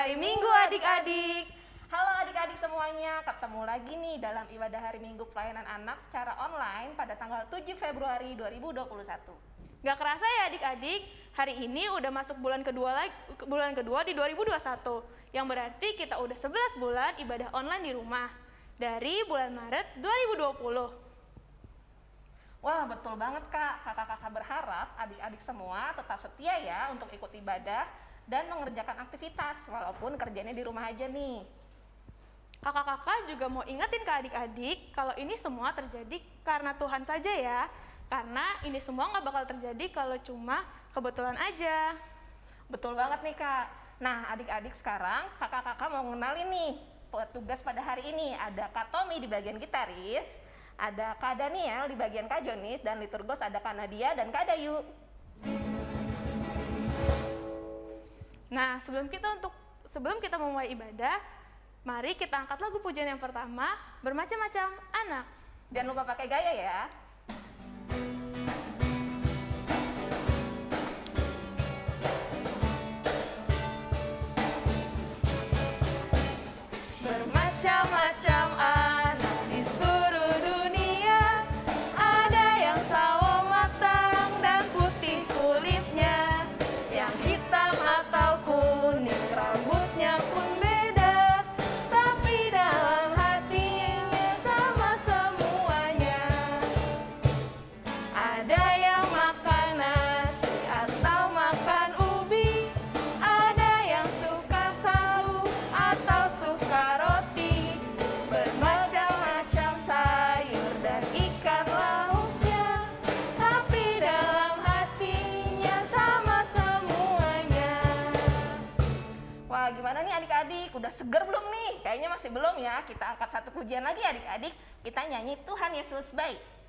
hari Minggu adik-adik. Halo adik-adik semuanya, ketemu lagi nih dalam ibadah hari Minggu pelayanan anak secara online pada tanggal 7 Februari 2021. Gak kerasa ya adik-adik, hari ini udah masuk bulan kedua lagi, bulan kedua di 2021. Yang berarti kita udah 11 bulan ibadah online di rumah. Dari bulan Maret 2020. Wah betul banget kak, kakak-kakak berharap adik-adik semua tetap setia ya untuk ikut ibadah dan mengerjakan aktivitas walaupun kerjanya di rumah aja nih. Kakak-kakak juga mau ingetin ke adik-adik kalau ini semua terjadi karena Tuhan saja ya. Karena ini semua nggak bakal terjadi kalau cuma kebetulan aja. Betul banget nih kak. Nah adik-adik sekarang kakak-kakak mau ngenalin nih petugas pada hari ini. Ada Kak Tommy di bagian gitaris, ada Kak Daniel di bagian Kak Jonis, dan liturgos ada Kak Nadia dan Kak Dayu. Nah, sebelum kita untuk sebelum kita memulai ibadah, mari kita angkat lagu pujian yang pertama, bermacam-macam anak. Jangan lupa pakai gaya ya. Seger belum nih? Kayaknya masih belum ya. Kita angkat satu pujian lagi adik-adik. Kita nyanyi Tuhan Yesus baik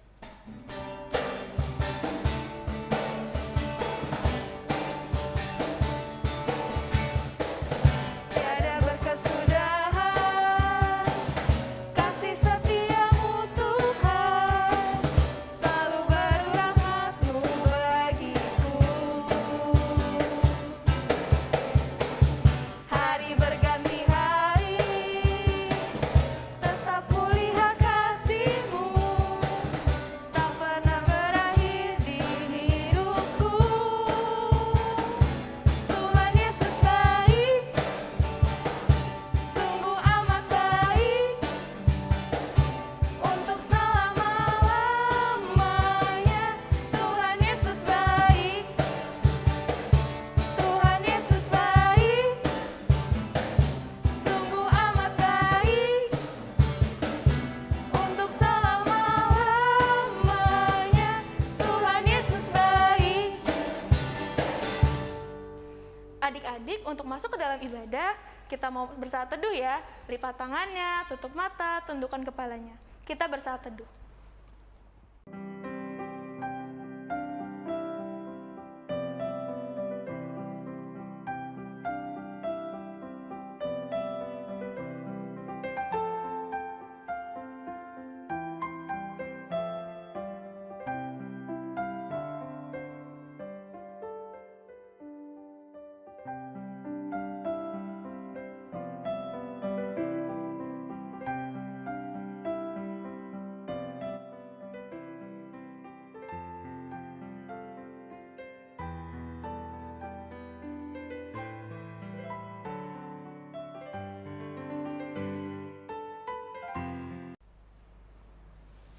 ibadah, kita mau bersaat teduh ya. Lipat tangannya, tutup mata, tundukkan kepalanya. Kita bersaat teduh.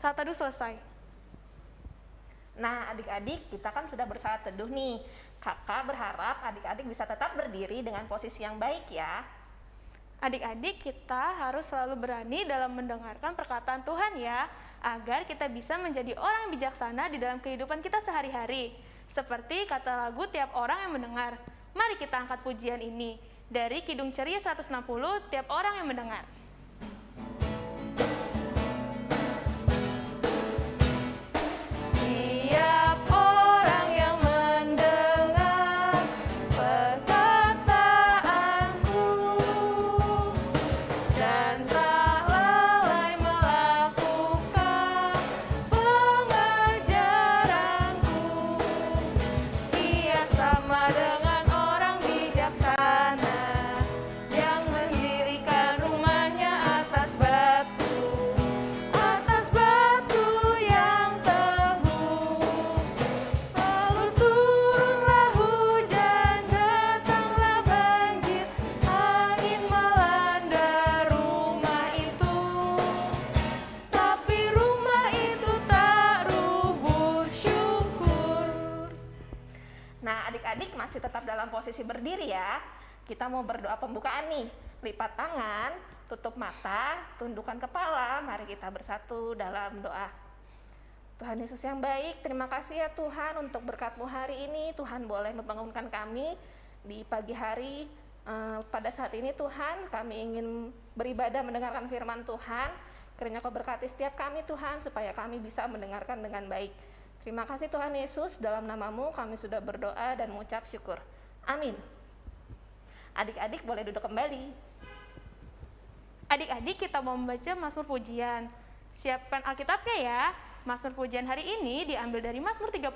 Saat teduh selesai. Nah, adik-adik, kita kan sudah bersaat teduh nih. Kakak berharap adik-adik bisa tetap berdiri dengan posisi yang baik ya. Adik-adik, kita harus selalu berani dalam mendengarkan perkataan Tuhan ya, agar kita bisa menjadi orang yang bijaksana di dalam kehidupan kita sehari-hari. Seperti kata lagu tiap orang yang mendengar. Mari kita angkat pujian ini. Dari Kidung Ceria 160, tiap orang yang mendengar. Mau berdoa pembukaan nih. Lipat tangan, tutup mata, tundukkan kepala. Mari kita bersatu dalam doa. Tuhan Yesus yang baik, terima kasih ya Tuhan untuk berkatmu hari ini. Tuhan boleh membangunkan kami di pagi hari. Eh, pada saat ini Tuhan, kami ingin beribadah mendengarkan firman Tuhan. Kiranya kau berkati setiap kami Tuhan, supaya kami bisa mendengarkan dengan baik. Terima kasih Tuhan Yesus, dalam namamu kami sudah berdoa dan mengucap syukur. Amin. Adik-adik boleh duduk kembali. Adik-adik kita mau membaca Mazmur Pujian. Siapkan Alkitabnya ya. Mazmur Pujian hari ini diambil dari Mazmur 34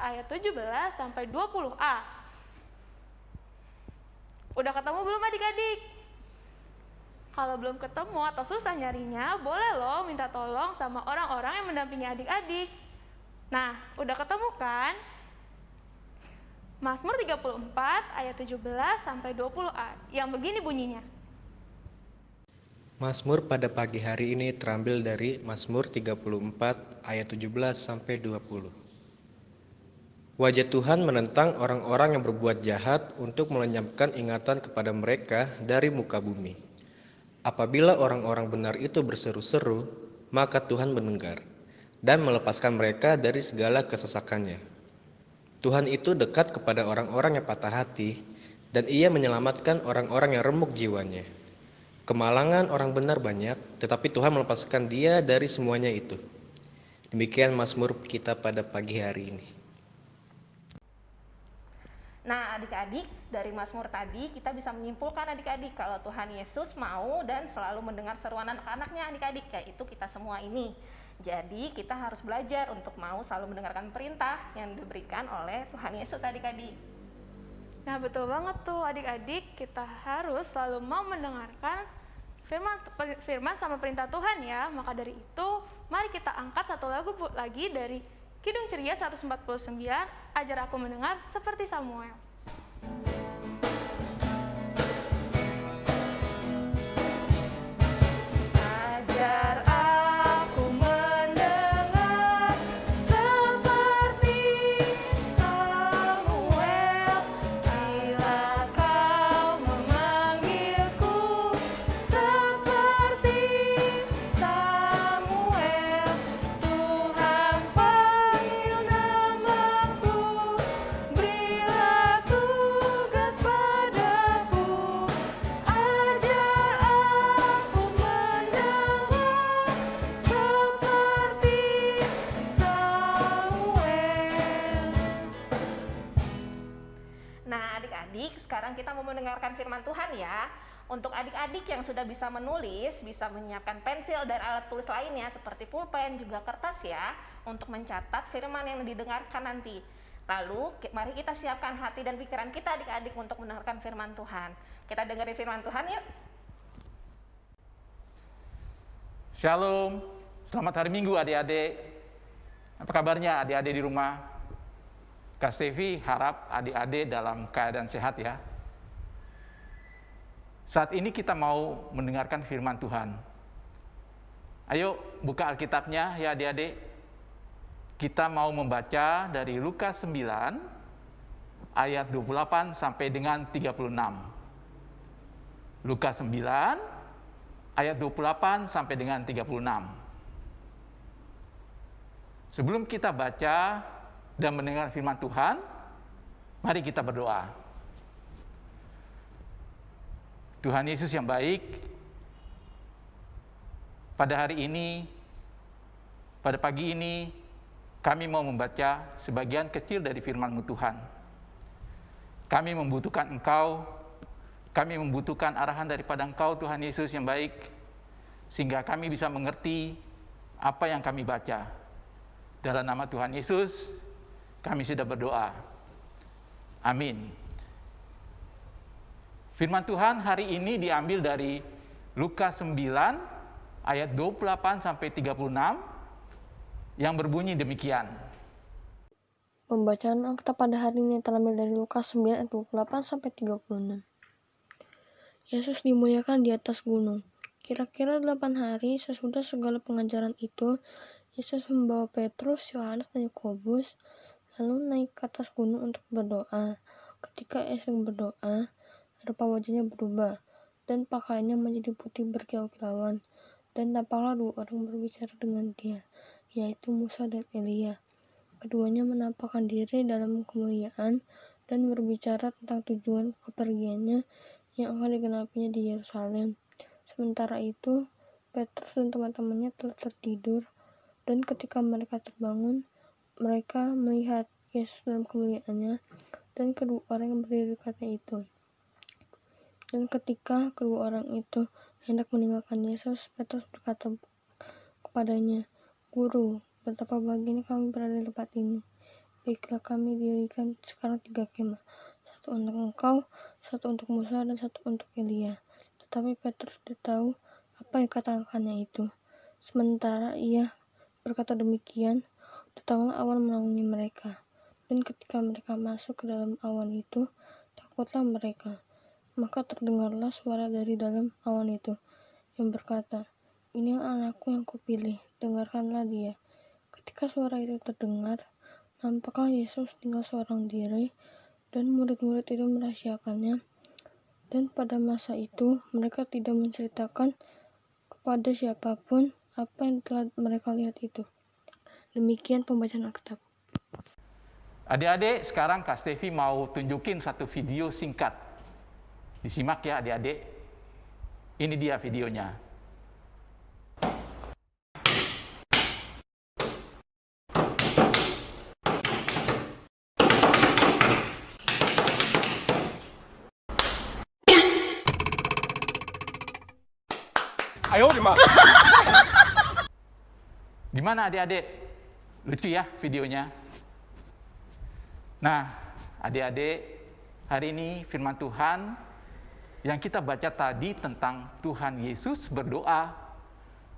ayat 17 sampai 20a. Udah ketemu belum adik-adik? Kalau belum ketemu atau susah nyarinya, boleh loh minta tolong sama orang-orang yang mendampingi adik-adik. Nah, udah ketemu kan? Mazmur 34 ayat 17 sampai 20a yang begini bunyinya. Mazmur pada pagi hari ini terambil dari Mazmur 34 ayat 17 sampai 20. Wajah Tuhan menentang orang-orang yang berbuat jahat untuk melenyapkan ingatan kepada mereka dari muka bumi. Apabila orang-orang benar itu berseru-seru, maka Tuhan mendengar dan melepaskan mereka dari segala kesesakannya. Tuhan itu dekat kepada orang-orang yang patah hati dan ia menyelamatkan orang-orang yang remuk jiwanya. Kemalangan orang benar banyak, tetapi Tuhan melepaskan dia dari semuanya itu. Demikian Mazmur kita pada pagi hari ini. Nah, adik-adik, dari Mazmur tadi kita bisa menyimpulkan adik-adik kalau Tuhan Yesus mau dan selalu mendengar seruan anak-anaknya adik-adik, yaitu kita semua ini. Jadi, kita harus belajar untuk mau selalu mendengarkan perintah yang diberikan oleh Tuhan Yesus adik-adik. Nah, betul banget tuh adik-adik, kita harus selalu mau mendengarkan firman firman sama perintah Tuhan ya. Maka dari itu, mari kita angkat satu lagu lagi dari Kidung Ceria 149, Ajar Aku Mendengar Seperti Samuel. Mendengarkan firman Tuhan ya. Untuk adik-adik yang sudah bisa menulis, bisa menyiapkan pensil dan alat tulis lainnya seperti pulpen juga kertas ya untuk mencatat firman yang didengarkan nanti. Lalu mari kita siapkan hati dan pikiran kita adik-adik untuk mendengarkan firman Tuhan. Kita dengerin firman Tuhan yuk. Shalom, selamat hari Minggu adik-adik. Apa kabarnya adik-adik di rumah? Kak Stevi harap adik-adik dalam keadaan sehat ya. Saat ini kita mau mendengarkan firman Tuhan. Ayo buka Alkitabnya ya adik-adik. Kita mau membaca dari Lukas 9 ayat 28 sampai dengan 36. Lukas 9 ayat 28 sampai dengan 36. Sebelum kita baca dan mendengar firman Tuhan, mari kita berdoa. Tuhan Yesus yang baik, pada hari ini, pada pagi ini, kami mau membaca sebagian kecil dari firman-Mu Tuhan. Kami membutuhkan Engkau, kami membutuhkan arahan daripada Engkau Tuhan Yesus yang baik, sehingga kami bisa mengerti apa yang kami baca. Dalam nama Tuhan Yesus, kami sudah berdoa. Amin. Firman Tuhan hari ini diambil dari Lukas 9 ayat 28 sampai 36 yang berbunyi demikian. Pembacaan Alkitab pada hari ini terambil dari Lukas 9 ayat 28 sampai 36. Yesus dimuliakan di atas gunung. Kira-kira delapan hari sesudah segala pengajaran itu, Yesus membawa Petrus, Yohanes, dan Yakobus, lalu naik ke atas gunung untuk berdoa. Ketika Esau berdoa, rupa wajahnya berubah, dan pakaiannya menjadi putih berkilau-kilauan. Dan tampaklah dua orang berbicara dengan dia, yaitu Musa dan Elia. Keduanya menampakkan diri dalam kemuliaan dan berbicara tentang tujuan kepergiannya yang akan digenapinya di Yerusalem. Sementara itu, Petrus dan teman-temannya telah tertidur, dan ketika mereka terbangun, mereka melihat Yesus dalam kemuliaannya dan kedua orang yang berdiri di kata itu. Dan ketika kedua orang itu hendak meninggalkan Yesus, Petrus berkata kepadanya, Guru, betapa bahagianya kami berada di tempat ini. Baiklah kami dirikan sekarang tiga kemah, satu untuk engkau, satu untuk Musa, dan satu untuk Elia. Tetapi Petrus tidak tahu apa yang katakannya itu. Sementara ia berkata demikian, datanglah awan menaungi mereka. Dan ketika mereka masuk ke dalam awan itu, takutlah mereka. Maka terdengarlah suara dari dalam awan itu, yang berkata, Inilah anakku yang kupilih, dengarkanlah dia. Ketika suara itu terdengar, nampaklah Yesus tinggal seorang diri, dan murid-murid itu merahasiakannya. Dan pada masa itu, mereka tidak menceritakan kepada siapa pun apa yang telah mereka lihat itu. Demikian pembacaan Alkitab. Adik-adik, sekarang Kak Stevi mau tunjukin satu video singkat. Disimak ya adik-adik. Ini dia videonya. Gimana adik-adik? Lucu ya videonya? Nah, adik-adik, hari ini firman Tuhan yang kita baca tadi tentang Tuhan Yesus berdoa,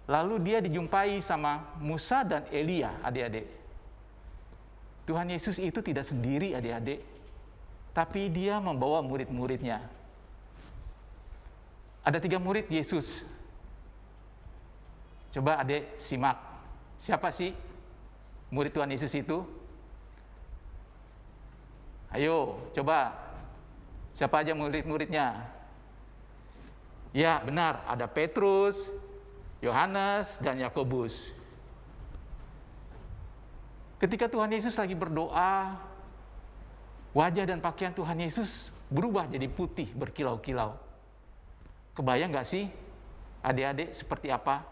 lalu dia dijumpai sama Musa dan Elia, adik-adik. Tuhan Yesus itu tidak sendiri, adik-adik, tapi dia membawa murid-muridnya. Ada tiga murid Yesus. Coba adik simak. Siapa sih murid Tuhan Yesus itu? Ayo, coba. Siapa aja murid-muridnya? Ya, benar. Ada Petrus, Yohanes, dan Yakobus. Ketika Tuhan Yesus lagi berdoa, wajah dan pakaian Tuhan Yesus berubah jadi putih, berkilau-kilau. Kebayang nggak sih, adik-adik seperti apa?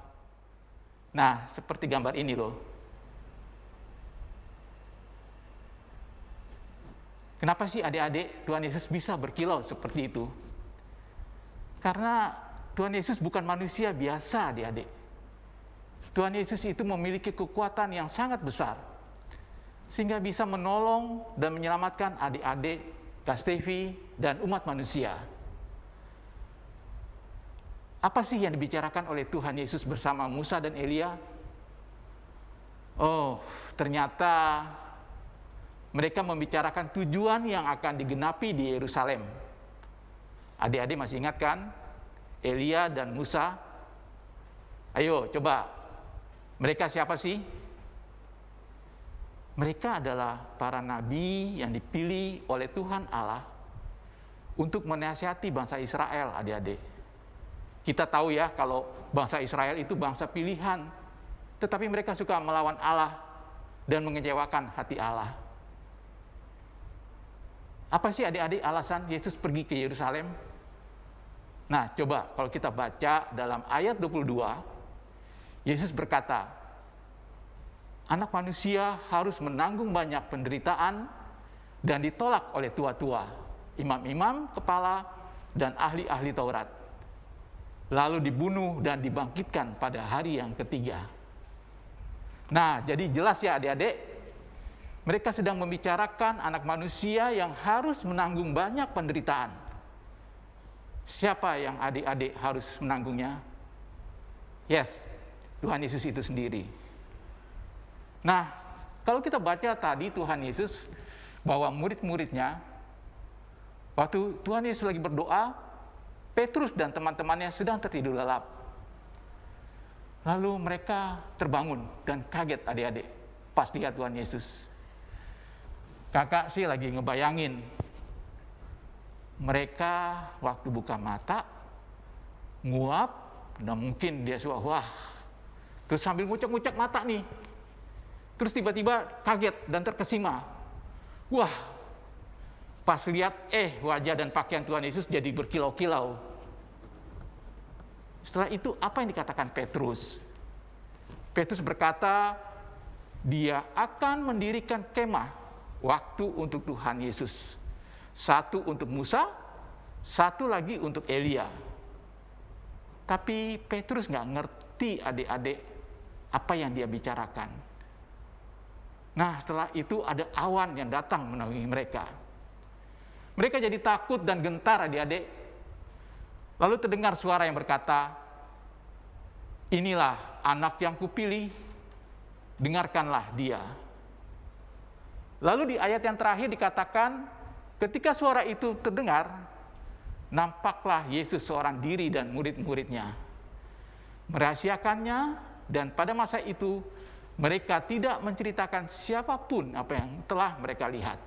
Nah, seperti gambar ini loh. Kenapa sih adik-adik Tuhan Yesus bisa berkilau seperti itu? Karena Tuhan Yesus bukan manusia biasa adik-adik. Tuhan Yesus itu memiliki kekuatan yang sangat besar. Sehingga bisa menolong dan menyelamatkan adik-adik, Kastevi, dan umat manusia. Apa sih yang dibicarakan oleh Tuhan Yesus bersama Musa dan Elia? Oh, ternyata mereka membicarakan tujuan yang akan digenapi di Yerusalem. Adik-adik masih ingat kan? Elia dan Musa. Ayo coba, mereka siapa sih? Mereka adalah para nabi yang dipilih oleh Tuhan Allah untuk menasihati bangsa Israel, adik-adik. Kita tahu ya kalau bangsa Israel itu bangsa pilihan, tetapi mereka suka melawan Allah dan mengecewakan hati Allah. Apa sih adik-adik alasan Yesus pergi ke Yerusalem? Nah, coba kalau kita baca dalam ayat 22, Yesus berkata, anak manusia harus menanggung banyak penderitaan dan ditolak oleh tua-tua, imam-imam, kepala, dan ahli-ahli Taurat. Lalu dibunuh dan dibangkitkan pada hari yang ketiga. Nah, jadi jelas ya adik-adik, mereka sedang membicarakan anak manusia yang harus menanggung banyak penderitaan. Siapa yang adik-adik harus menanggungnya? Yes, Tuhan Yesus itu sendiri. Nah, kalau kita baca tadi Tuhan Yesus bahwa murid-muridnya, waktu Tuhan Yesus lagi berdoa, Petrus dan teman-temannya sedang tertidur lelap. Lalu mereka terbangun dan kaget adik-adik pas lihat Tuhan Yesus. Kakak sih lagi ngebayangin mereka waktu buka mata nguap dan mungkin dia suah wah. Terus sambil ngucek-ngucek mata nih. Terus tiba-tiba kaget dan terkesima. Wah. Pas lihat eh wajah dan pakaian Tuhan Yesus jadi berkilau-kilau. Setelah itu apa yang dikatakan Petrus? Petrus berkata dia akan mendirikan kemah waktu untuk Tuhan Yesus satu untuk Musa, satu lagi untuk Elia. Tapi Petrus nggak ngerti adik-adik apa yang dia bicarakan. Nah setelah itu ada awan yang datang menaungi mereka. Mereka jadi takut dan gentar adik-adik. Lalu terdengar suara yang berkata, Inilah anak yang kupilih, dengarkanlah dia. Lalu di ayat yang terakhir dikatakan, Ketika suara itu terdengar, nampaklah Yesus seorang diri dan murid-muridnya. Merahasiakannya dan pada masa itu mereka tidak menceritakan siapa pun apa yang telah mereka lihat.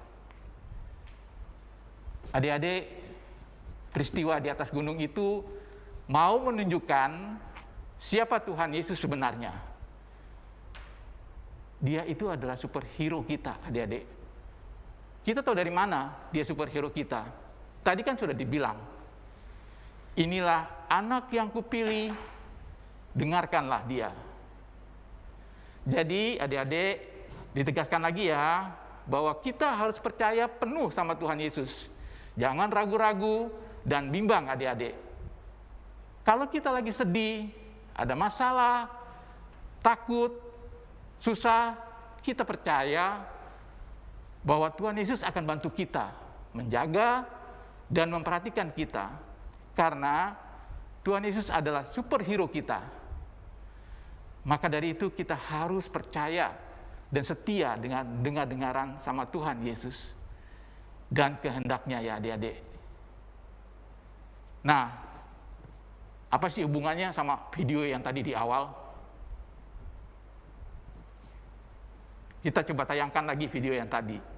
Adik-adik, peristiwa di atas gunung itu mau menunjukkan siapa Tuhan Yesus sebenarnya. Dia itu adalah superhero kita, adik-adik. Kita tahu dari mana dia superhero kita. Tadi kan sudah dibilang, inilah anak yang kupilih, dengarkanlah dia. Jadi adik-adik ditegaskan lagi ya, bahwa kita harus percaya penuh sama Tuhan Yesus. Jangan ragu-ragu dan bimbang adik-adik. Kalau kita lagi sedih, ada masalah, takut, susah, kita percaya bahwa Tuhan Yesus akan bantu kita menjaga dan memperhatikan kita karena Tuhan Yesus adalah superhero kita. Maka dari itu kita harus percaya dan setia dengan dengar-dengaran sama Tuhan Yesus dan kehendaknya ya adik-adik. Nah, apa sih hubungannya sama video yang tadi di awal? Kita coba tayangkan lagi video yang tadi.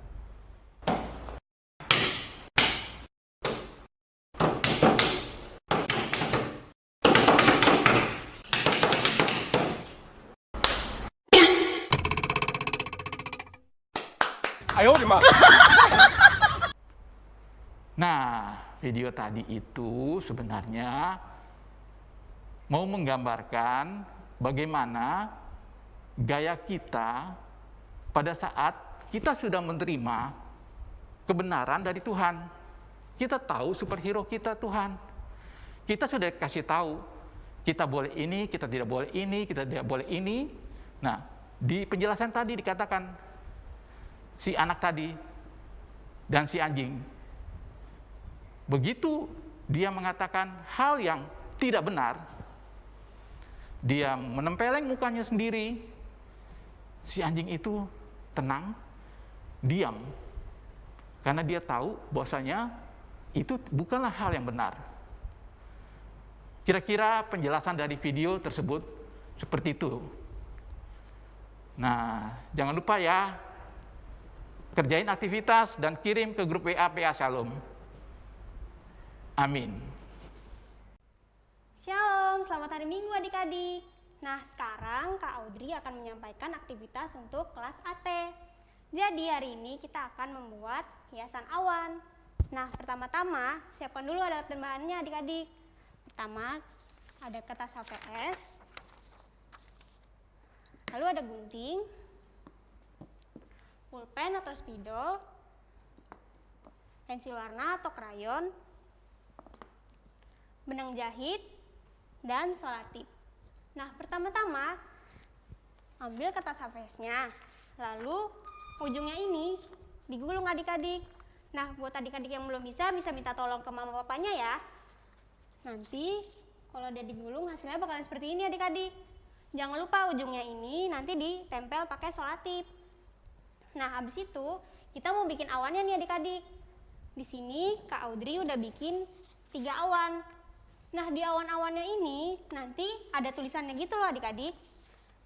Nah, video tadi itu sebenarnya mau menggambarkan bagaimana gaya kita pada saat kita sudah menerima kebenaran dari Tuhan. Kita tahu superhero kita Tuhan. Kita sudah kasih tahu, kita boleh ini, kita tidak boleh ini, kita tidak boleh ini. Nah, di penjelasan tadi dikatakan si anak tadi dan si anjing. Begitu dia mengatakan hal yang tidak benar, dia menempeleng mukanya sendiri, si anjing itu tenang, diam. Karena dia tahu bahwasanya itu bukanlah hal yang benar. Kira-kira penjelasan dari video tersebut seperti itu. Nah, jangan lupa ya, kerjain aktivitas dan kirim ke grup WA PA Shalom. Amin. Shalom, selamat hari Minggu adik-adik. Nah, sekarang Kak Audrey akan menyampaikan aktivitas untuk kelas AT. Jadi hari ini kita akan membuat hiasan awan. Nah, pertama-tama siapkan dulu alat dan bahannya adik-adik. Pertama, ada kertas HVS. Lalu ada gunting, pulpen atau spidol, pensil warna atau krayon, benang jahit, dan solatip. Nah, pertama-tama ambil kertas HVS-nya, lalu ujungnya ini digulung adik-adik. Nah, buat adik-adik yang belum bisa, bisa minta tolong ke mama papanya ya. Nanti kalau dia digulung hasilnya bakalan seperti ini adik-adik. Jangan lupa ujungnya ini nanti ditempel pakai solatip. Nah, habis itu kita mau bikin awannya nih adik-adik. Di sini Kak Audrey udah bikin tiga awan. Nah, di awan-awannya ini nanti ada tulisannya gitu loh adik-adik.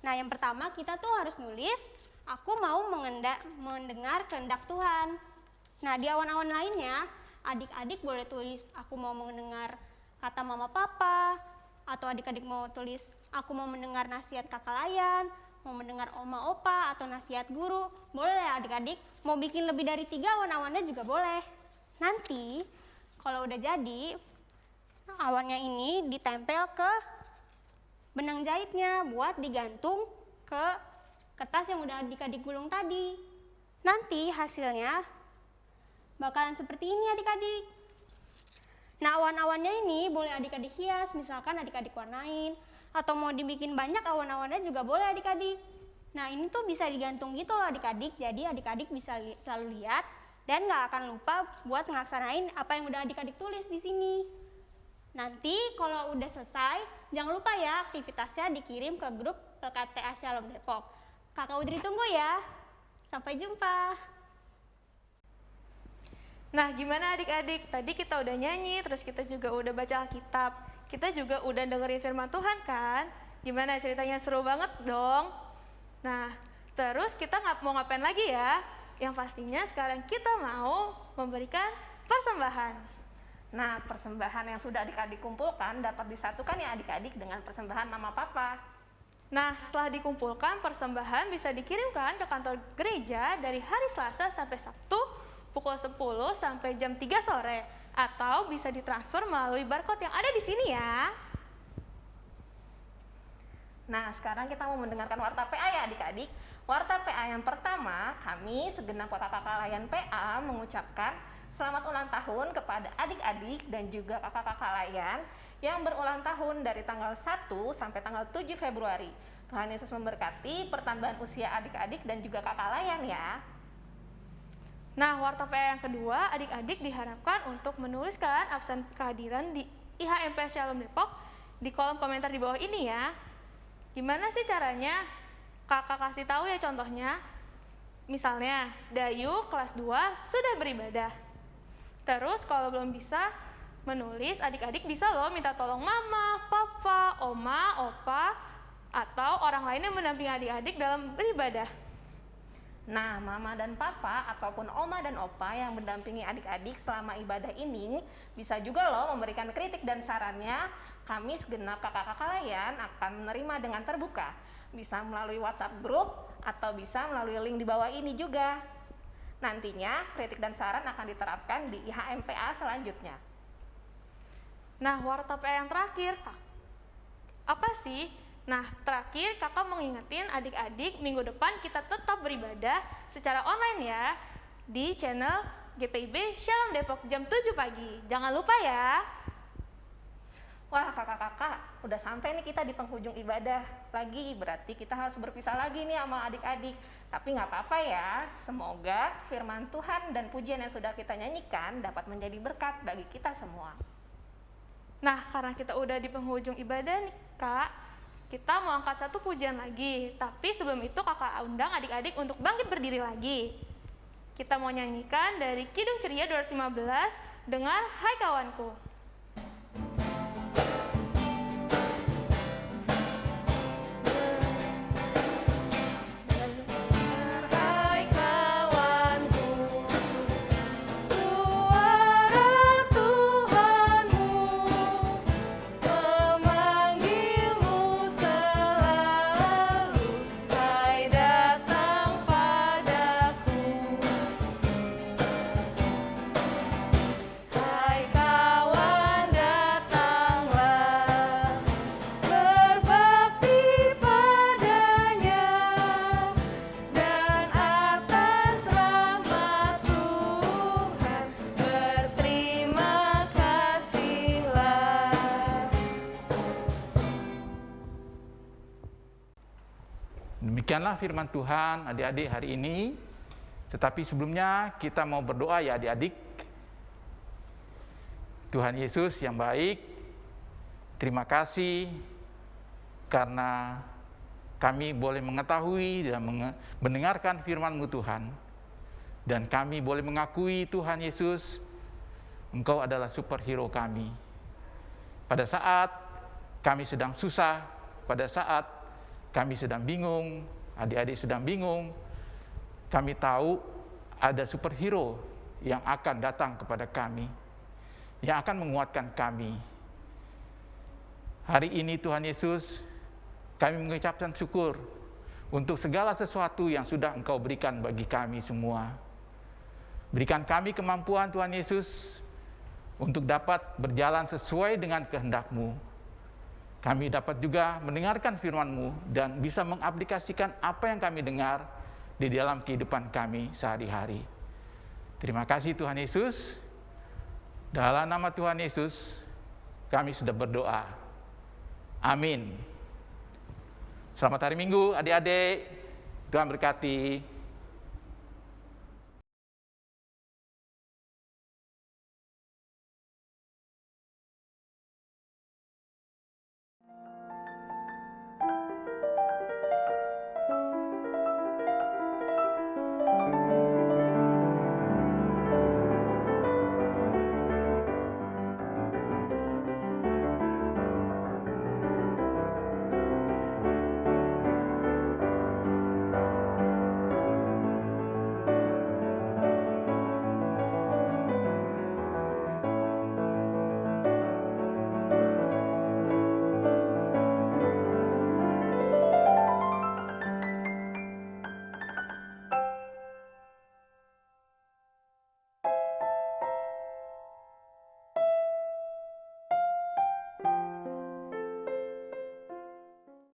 Nah, yang pertama kita tuh harus nulis aku mau mengendak, mendengar kehendak Tuhan. Nah, di awan-awan lainnya, adik-adik boleh tulis, aku mau mendengar kata mama papa, atau adik-adik mau tulis, aku mau mendengar nasihat kakak layan, mau mendengar oma opa, atau nasihat guru. Boleh ya adik-adik, mau bikin lebih dari tiga awan-awannya juga boleh. Nanti, kalau udah jadi, awannya ini ditempel ke benang jahitnya buat digantung ke kertas yang udah adik-adik gulung tadi. Nanti hasilnya bakalan seperti ini adik-adik. Nah awan-awannya ini boleh adik-adik hias, misalkan adik-adik warnain, atau mau dibikin banyak awan-awannya juga boleh adik-adik. Nah ini tuh bisa digantung gitu loh adik-adik, jadi adik-adik bisa selalu lihat dan nggak akan lupa buat ngelaksanain apa yang udah adik-adik tulis di sini. Nanti kalau udah selesai, jangan lupa ya aktivitasnya dikirim ke grup PKTA Shalom Depok. Kakak Udri tunggu ya. Sampai jumpa. Nah, gimana adik-adik? Tadi kita udah nyanyi, terus kita juga udah baca Alkitab. Kita juga udah dengerin firman Tuhan kan? Gimana ceritanya seru banget dong? Nah, terus kita nggak mau ngapain lagi ya? Yang pastinya sekarang kita mau memberikan persembahan. Nah, persembahan yang sudah adik-adik kumpulkan dapat disatukan ya adik-adik dengan persembahan mama papa. Nah, setelah dikumpulkan, persembahan bisa dikirimkan ke kantor gereja dari hari Selasa sampai Sabtu pukul 10 sampai jam 3 sore atau bisa ditransfer melalui barcode yang ada di sini ya. Nah, sekarang kita mau mendengarkan warta PA ya adik-adik. Warta PA yang pertama, kami segenap kakak-kakak layan PA mengucapkan selamat ulang tahun kepada adik-adik dan juga kakak-kakak layan yang berulang tahun dari tanggal 1 sampai tanggal 7 Februari. Tuhan Yesus memberkati pertambahan usia adik-adik dan juga kakak layan ya. Nah, warta PA yang kedua, adik-adik diharapkan untuk menuliskan absen kehadiran di IHMP Shalom Depok di kolom komentar di bawah ini ya. Gimana sih caranya? Kakak kasih tahu ya contohnya. Misalnya, Dayu kelas 2 sudah beribadah. Terus kalau belum bisa menulis, adik-adik bisa loh minta tolong mama, papa, oma, opa, atau orang lain yang mendampingi adik-adik dalam beribadah. Nah, mama dan papa ataupun oma dan opa yang mendampingi adik-adik selama ibadah ini bisa juga loh memberikan kritik dan sarannya. Kami segenap kakak-kakak layan akan menerima dengan terbuka. Bisa melalui WhatsApp grup atau bisa melalui link di bawah ini juga. Nantinya kritik dan saran akan diterapkan di IHMPA selanjutnya. Nah, warta PA yang terakhir, apa sih Nah, terakhir kakak mau ngingetin adik-adik minggu depan kita tetap beribadah secara online ya di channel GPIB Shalom Depok jam 7 pagi. Jangan lupa ya. Wah kakak-kakak, udah sampai nih kita di penghujung ibadah lagi, berarti kita harus berpisah lagi nih sama adik-adik. Tapi nggak apa-apa ya, semoga firman Tuhan dan pujian yang sudah kita nyanyikan dapat menjadi berkat bagi kita semua. Nah, karena kita udah di penghujung ibadah nih kak, kita mau angkat satu pujian lagi. Tapi sebelum itu kakak undang adik-adik untuk bangkit berdiri lagi. Kita mau nyanyikan dari Kidung Ceria 215 dengan Hai Kawanku. Demikianlah firman Tuhan adik-adik hari ini. Tetapi sebelumnya kita mau berdoa ya adik-adik. Tuhan Yesus yang baik, terima kasih karena kami boleh mengetahui dan mendengarkan firman-Mu Tuhan. Dan kami boleh mengakui Tuhan Yesus, Engkau adalah superhero kami. Pada saat kami sedang susah, pada saat kami sedang bingung, adik-adik sedang bingung, kami tahu ada superhero yang akan datang kepada kami, yang akan menguatkan kami. Hari ini Tuhan Yesus, kami mengucapkan syukur untuk segala sesuatu yang sudah Engkau berikan bagi kami semua. Berikan kami kemampuan Tuhan Yesus untuk dapat berjalan sesuai dengan kehendak-Mu. Kami dapat juga mendengarkan firman-Mu dan bisa mengaplikasikan apa yang kami dengar di dalam kehidupan kami sehari-hari. Terima kasih Tuhan Yesus. Dalam nama Tuhan Yesus, kami sudah berdoa. Amin. Selamat hari Minggu, adik-adik. Tuhan berkati.